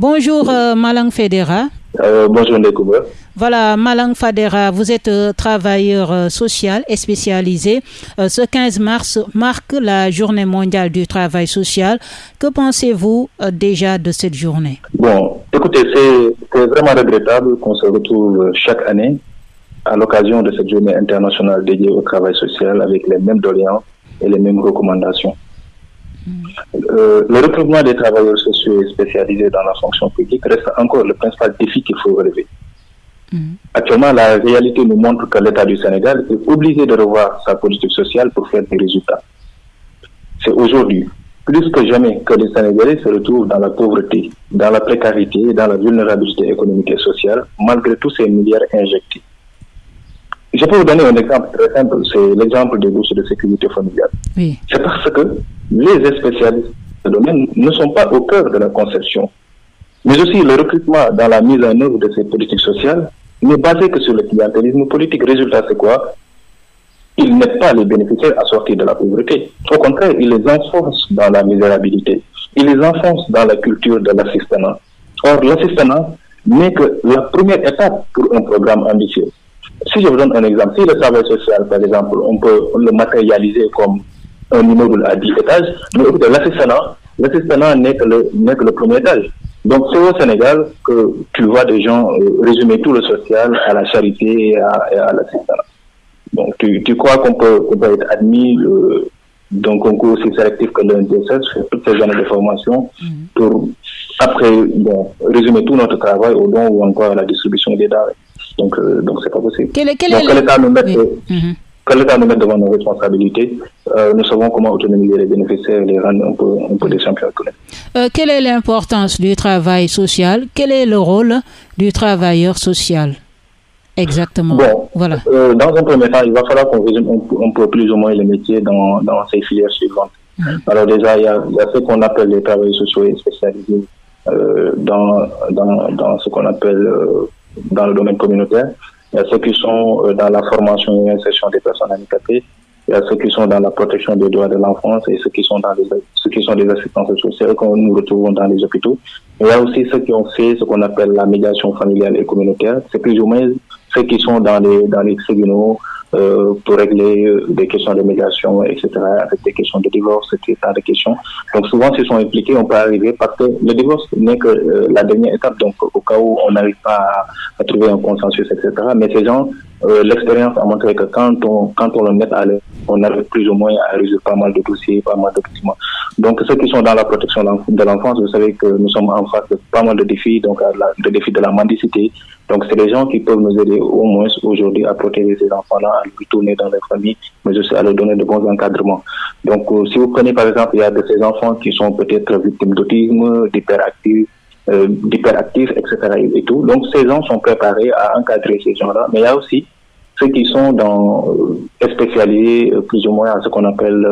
Bonjour euh, Malang Federa. Euh, bonjour Ndekouba. Voilà, Malang Fadera, vous êtes euh, travailleur social et spécialisé. ce 15 mars marque la journée mondiale du travail social. Que pensez-vous déjà de cette journée? Bon, écoutez, c'est vraiment regrettable qu'on se retrouve chaque année à l'occasion de cette journée internationale dédiée au travail social avec les mêmes doléances et les mêmes recommandations. Euh, le recrutement des travailleurs sociaux spécialisés dans la fonction publique reste encore le principal défi qu'il faut relever. Mm. Actuellement, la réalité nous montre que l'État du Sénégal est obligé de revoir sa politique sociale pour faire des résultats. C'est aujourd'hui, plus que jamais, que les Sénégalais se retrouvent dans la pauvreté, dans la précarité, dans la vulnérabilité économique et sociale, malgré tous ces milliards injectés. Je peux vous donner un exemple très simple, c'est l'exemple des bourses de sécurité familiale. C'est parce que les spécialistes de ce domaine ne sont pas au cœur de la conception. Mais aussi le recrutement dans la mise en œuvre de ces politiques sociales n'est basé que sur le clientélisme politique. Résultat, c'est quoi? Ils n'aident pas les bénéficiaires à sortir de la pauvreté. Au contraire, ils les enfoncent dans la misérabilité. Ils les enfoncent dans la culture de l'assistanat. Or, l'assistanat n'est que la première étape pour un programme ambitieux. Si je vous donne un exemple, si le travail social, par exemple, on peut le matérialiser comme un immeuble à 10 étages, mais l'assistanat n'est que, le, que le premier étage. Donc c'est au Sénégal que tu vois des gens euh, résumer tout le social à la charité et à, à l'assistanat. Donc tu, tu crois qu'on peut, être admis euh, d'un concours aussi sélectif que l'UNDSS, faire toutes ces années de formation mhm. pour après bon, résumer tout notre travail au don ou encore à la distribution des denrées. Donc euh, donc c'est pas possible. Quel, quel donc, l'État nous met mhm que l'État nous mette devant nos responsabilités, euh, nous savons comment autonomiser les bénéficiaires et les rendre un peu, un peu des champions euh, quelle est l'importance du travail social? Quel est le rôle du travailleur social? Exactement. Bon, voilà. Euh, dans un premier temps, il va falloir qu'on résume un, peu plus ou moins les métiers dans, dans ces filières suivantes. Alors déjà, il y a, il y a ce qu'on appelle les travailleurs sociaux et spécialisés dans, dans, dans ce qu'on appelle dans le domaine communautaire. Il y a ceux qui sont euh, dans la formation et l'insertion des personnes handicapées. Il y a ceux qui sont dans la protection des droits de l'enfance et ceux qui sont dans les, ceux qui sont des assistances sociales que nous retrouvons dans les hôpitaux. il y a aussi ceux qui ont fait ce qu'on appelle la médiation familiale et communautaire. C'est plus ou moins ceux qui sont dans les, dans les tribunaux, euh, pour régler euh, des questions de médiation, etc., avec des questions de divorce, etc., de questions. Donc souvent, s'ils sont impliqués, on peut arriver parce que le divorce n'est que euh, la dernière étape, donc au cas où on n'arrive pas à, trouver un consensus, etc. Mais ces gens, l'expérience a montré que quand on, quand on le met à l'aise, on arrive plus ou moins à résoudre pas mal de dossiers, pas mal de documents. Donc ceux qui sont dans la protection de l'enfance, vous savez que nous sommes en face de pas mal de défis, donc le défi de la mendicité, donc, c'est des gens qui peuvent nous aider au moins aujourd'hui à protéger ces enfants-là, à les tourner dans les familles, mais aussi à leur donner de bons encadrements. Donc, euh, si vous prenez par exemple, il y a de ces enfants qui sont peut-être victimes d'autisme, d'hyperactifs, euh, etc. Et, tout. Donc, ces gens sont préparés à encadrer ces gens-là. Mais il y a aussi ceux qui sont dans, euh, spécialisés plus ou moins à ce qu'on appelle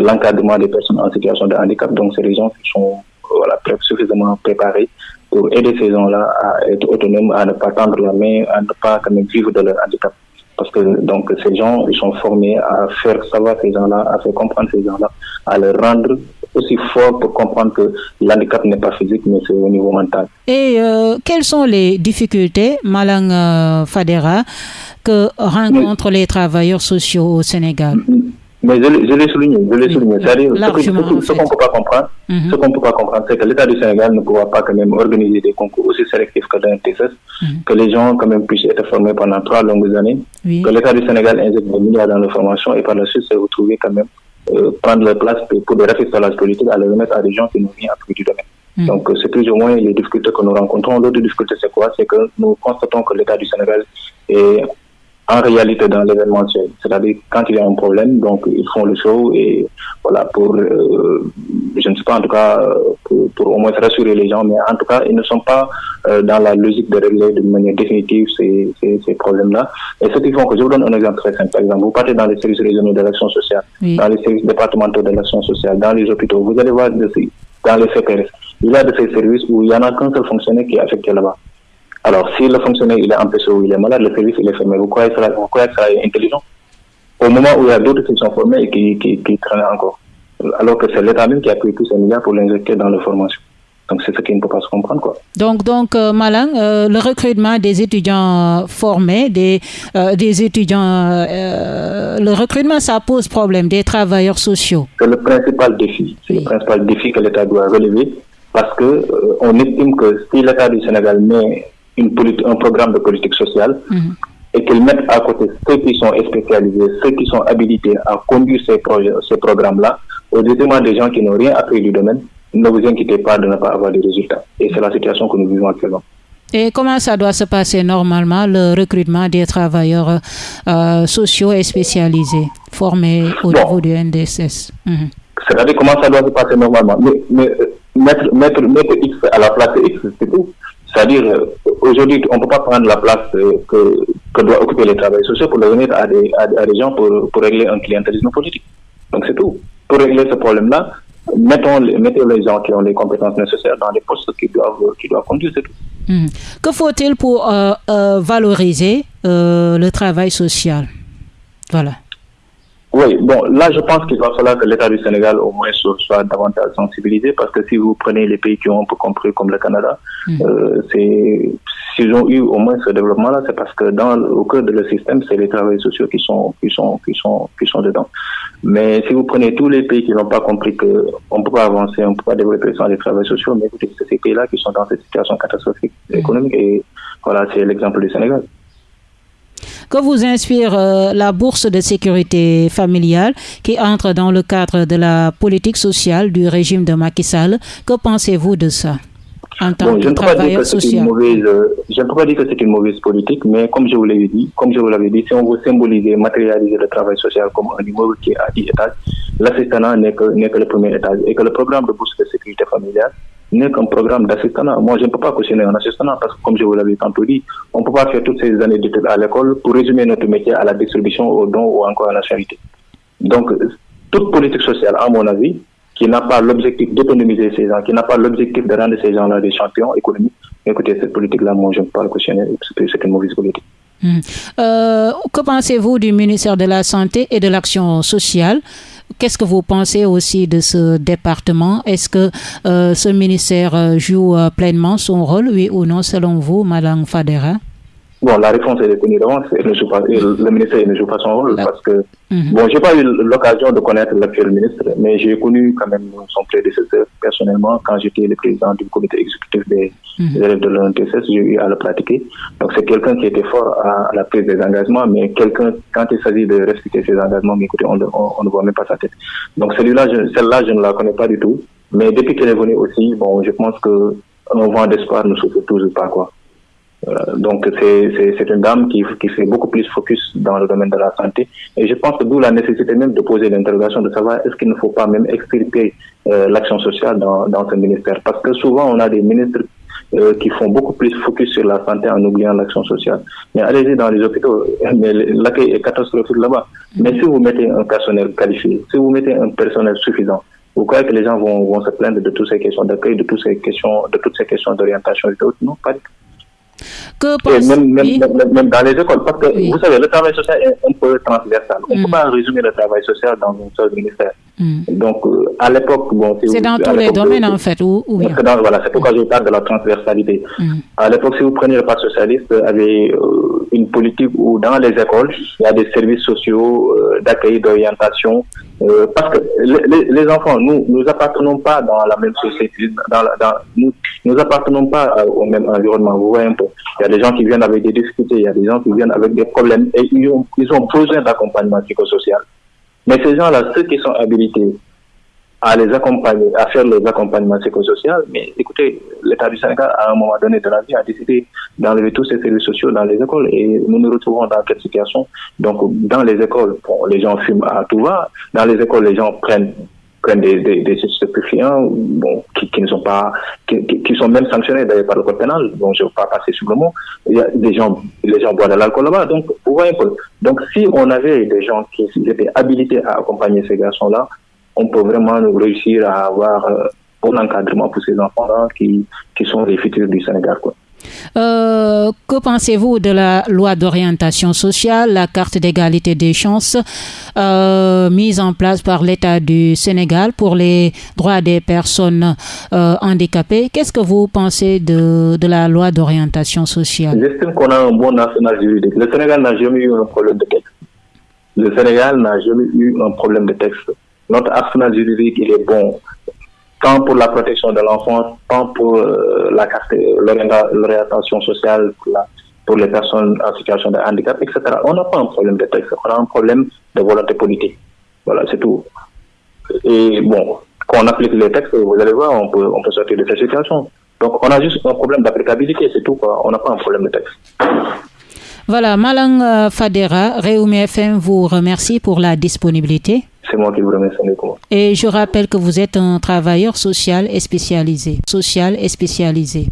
l'encadrement des personnes en situation de handicap. Donc, c'est des gens qui sont voilà, suffisamment préparés pour aider ces gens-là à être autonomes, à ne pas tendre la main, à ne pas quand même vivre de leur handicap. Parce que donc ces gens, ils sont formés à faire savoir ces gens-là, à faire comprendre ces gens-là, à les rendre aussi forts pour comprendre que l'handicap n'est pas physique, mais c'est au niveau mental. Et euh, quelles sont les difficultés, Malang euh, Fadera, que rencontrent les travailleurs sociaux au Sénégal? Mais je, l'ai souligné, je l'ai souligné. C'est-à-dire, ce, qu'on ne peut pas comprendre, mhm. ce qu'on peut pas comprendre, c'est que l'État du Sénégal ne pourra pas quand même organiser des concours aussi sélectifs que dans le TSS, mhm. que les gens quand même puissent être formés pendant trois longues années, que l'État du Sénégal injecte des milliards dans la formation et par la suite se retrouver quand même euh, prendre leur place pour des rafistolages politiques à les remettre à des gens qui n'ont rien appris du domaine. Mhm. Donc, c'est plus ou moins les difficultés que nous rencontrons. L'autre difficulté, c'est quoi? C'est que nous constatons que l'État du Sénégal est en réalité dans l'événementiel. C'est-à-dire quand il y a un problème, donc ils font le show et voilà pour, euh, je ne sais pas en tout cas pour, pour, au moins rassurer les gens, mais en tout cas ils ne sont pas euh, dans la logique de régler de manière définitive ces, ces, ces problèmes-là. Et ce qui font que je vous donne un exemple très simple. Par exemple, vous partez dans les services régionaux de l'action sociale, dans les services départementaux de l'action sociale, dans les hôpitaux, vous allez voir dans les CPRS, il y a de ces services où il y en a qu'un seul fonctionnaire qui est affecté là-bas. Alors, si le fonctionnaire il est empêché ou il est malade, le service il est fermé. Vous croyez que ça, vous croyez que ça est intelligent? Au moment où il y a d'autres qui sont formés et qui, qui, qui traînent encore. Alors que c'est l'État même qui a pris tous ces milliards pour l'injecter dans la formation. Donc c'est ce qui ne peut pas se comprendre. Quoi. Donc, donc euh, Malang, euh, le recrutement des étudiants formés, des, euh, des étudiants, le recrutement, ça pose problème, des travailleurs sociaux. C'est le principal défi. C'est le principal défi que l'État doit relever parce que on estime que si l'État du Sénégal met une un programme de politique sociale, mhm. et qu'ils mettent à côté ceux qui sont spécialisés, ceux qui sont habilités à conduire ces, projets, ces programmes-là, au détriment des gens qui n'ont rien appris du domaine, ne vous inquiétez pas de ne pas avoir de résultats. Et c'est la situation que nous vivons actuellement. Et comment ça doit se passer normalement, le recrutement des travailleurs euh, sociaux et spécialisés formés au niveau du NDSS mhm. C'est-à-dire comment ça doit se passer normalement? Mais, euh, mettre, mettre, mettre, X à la place de X, c'est tout. C'est-à-dire, euh, aujourd'hui, on ne peut pas prendre la place que, que doivent occuper les travailleurs sociaux pour le donner à des, à, des gens pour, régler un clientélisme politique. Donc c'est tout. Pour régler ce problème-là, mettons, les gens qui ont les compétences nécessaires dans les postes qui doivent, doivent conduire, c'est tout. Hmm. Que faut-il pour euh, euh, valoriser euh, le travail social? Voilà. Oui, bon, là, je pense qu'il va falloir que l'État du Sénégal, au moins, soit, davantage sensibilisé, parce que si vous prenez les pays qui ont un peu compris, comme le Canada, hmm. c'est s'ils ont eu au moins ce développement-là, c'est parce que dans au cœur de le système, c'est les travailleurs sociaux qui sont qui sont qui sont qui sont dedans. Mais si vous prenez tous les pays qui n'ont pas compris que on peut pas avancer, on peut pas développer sans les travailleurs sociaux, mais écoutez, c'est ces pays-là qui sont dans cette situation catastrophique économique et voilà, c'est l'exemple du Sénégal. Que vous inspire euh, la bourse de sécurité familiale qui entre dans le cadre de la politique sociale du régime de Macky Sall? Que pensez-vous de ça bon, je ne peux pas dire que c'est une mauvaise, euh, je ne peux pas dire que c'est une mauvaise politique, mais comme je vous l'avais dit, comme je vous l'avais dit, si on veut symboliser, matérialiser le travail social comme un immeuble qui est à 10 étages, l'assistanat n'est que, n'est que le premier étage et que le programme de bourse de sécurité familiale n'est qu'un programme d'assistanat. Moi, je ne peux pas cautionner un assistanat parce que, comme je vous l'avais tantôt dit, on ne peut pas faire toutes ces années d'études à l'école pour résumer notre métier à la distribution, au don ou encore à la charité. Donc, toute politique sociale, à mon avis, qui n'a pas l'objectif d'autonomiser ces gens, qui n'a pas l'objectif de rendre ces gens-là des champions économiques. Écoutez, cette politique-là, moi, je ne peux pas le cautionner, c'est une mauvaise politique. Hmm. Euh, que pensez-vous du ministère de la Santé et de l'Action sociale? Qu'est-ce que vous pensez aussi de ce département? Est-ce que euh, ce ministère euh, joue pleinement son rôle, oui ou non, selon vous, Madame Fadera? Bon, la réponse est connue d'avance. Le ministère ne joue pas son rôle parce que, mhm. bon, j'ai pas eu l'occasion de connaître l'actuel ministre, mais j'ai connu quand même son prédécesseur personnellement quand j'étais le président du comité exécutif des, mhm. élèves de l'ONTSS, j'ai eu à le pratiquer. Donc, c'est quelqu'un qui était fort à, la prise des engagements, mais quelqu'un, quand il s'agit de respecter ses engagements, mais écoutez, on, ne voit même pas sa tête. Donc, celui-là, celle-là, je ne la connais pas du tout. Mais depuis qu'elle est venue aussi, bon, je pense que un vent d'espoir ne souffre toujours pas, quoi. Donc c'est une dame qui, qui fait beaucoup plus focus dans le domaine de la santé. Et je pense que d'où la nécessité même de poser l'interrogation de savoir est-ce qu'il ne faut pas même extirper euh, l'action sociale dans, dans ce ministère. Parce que souvent on a des ministres euh, qui font beaucoup plus focus sur la santé en oubliant l'action sociale. Mais allez-y dans les hôpitaux, l'accueil est catastrophique là-bas. Mais si vous mettez un personnel qualifié, si vous mettez un personnel suffisant, vous croyez que les gens vont, vont se plaindre de toutes ces questions d'accueil, de toutes ces questions, de toutes ces questions d'orientation et d'autres Non, pas du tout. Que même, même, même, dans les écoles, parce que vous savez, le travail social est un peu transversal. On ne peut mm. pas résumer le travail social dans un seul ministère. Mm. Donc, euh, à l'époque, bon, c'est dans tous les domaines, en fait, ou, Voilà, c'est pourquoi je parle de la transversalité. Mm. À l'époque, si vous prenez le Parti socialiste, avait euh, une politique où, dans les écoles, il y a des services sociaux euh, d'accueil, d'orientation, parce que les, enfants, nous, nous appartenons pas dans la même société, nous, nous appartenons pas au même environnement. Vous voyez un peu. Il y a des gens qui viennent avec des difficultés, il y a des gens qui viennent avec des problèmes et ils ont, ils ont besoin d'accompagnement psychosocial. Mais ces gens-là, ceux qui sont habilités à les accompagner, à faire les accompagnements psychosociaux, mais écoutez, l'État du Sénégal, à un moment donné de la vie, a décidé d'enlever tous ces services sociaux dans les écoles et nous nous retrouvons dans quelle situation? Donc, dans les écoles, les gens fument à tout va. Dans les écoles, les gens prennent prennent des, stupéfiants qui, ne sont pas, qui, sont même sanctionnés d'ailleurs par le code pénal. Bon, je ne vais pas passer sur le mot. Il y a des gens, les gens boivent de l'alcool là-bas. Donc, vous voyez. Donc, si on avait des gens qui étaient habilités à accompagner ces garçons-là, on peut vraiment réussir à avoir euh, un encadrement pour ces enfants-là qui, qui sont les futurs du Sénégal. Quoi. Euh, que pensez-vous de la loi d'orientation sociale, la carte d'égalité des chances euh, mise en place par l'État du Sénégal pour les droits des personnes euh, handicapées? Qu'est-ce que vous pensez de, de la loi d'orientation sociale? J'estime qu'on a un bon national juridique. Le Sénégal n'a jamais eu un problème de texte. Le Sénégal n'a jamais eu un problème de texte. Notre arsenal juridique, il est bon tant pour la protection de l'enfant, tant pour euh, la l'orientation sociale, pour, les personnes en situation de handicap, etc. On n'a pas un problème de texte, on a un problème de volonté politique. Voilà, c'est tout. Et bon, quand on applique les textes, vous allez voir, on peut, on peut sortir de cette situation. Donc, on a juste un problème d'applicabilité, c'est tout. Quoi. On n'a pas un problème de texte. Voilà, Malang euh, Fadera, Réumi FM vous remercie pour la disponibilité. C'est moi qui vous. Et je rappelle que vous êtes un travailleur social et spécialisé. Social et spécialisé.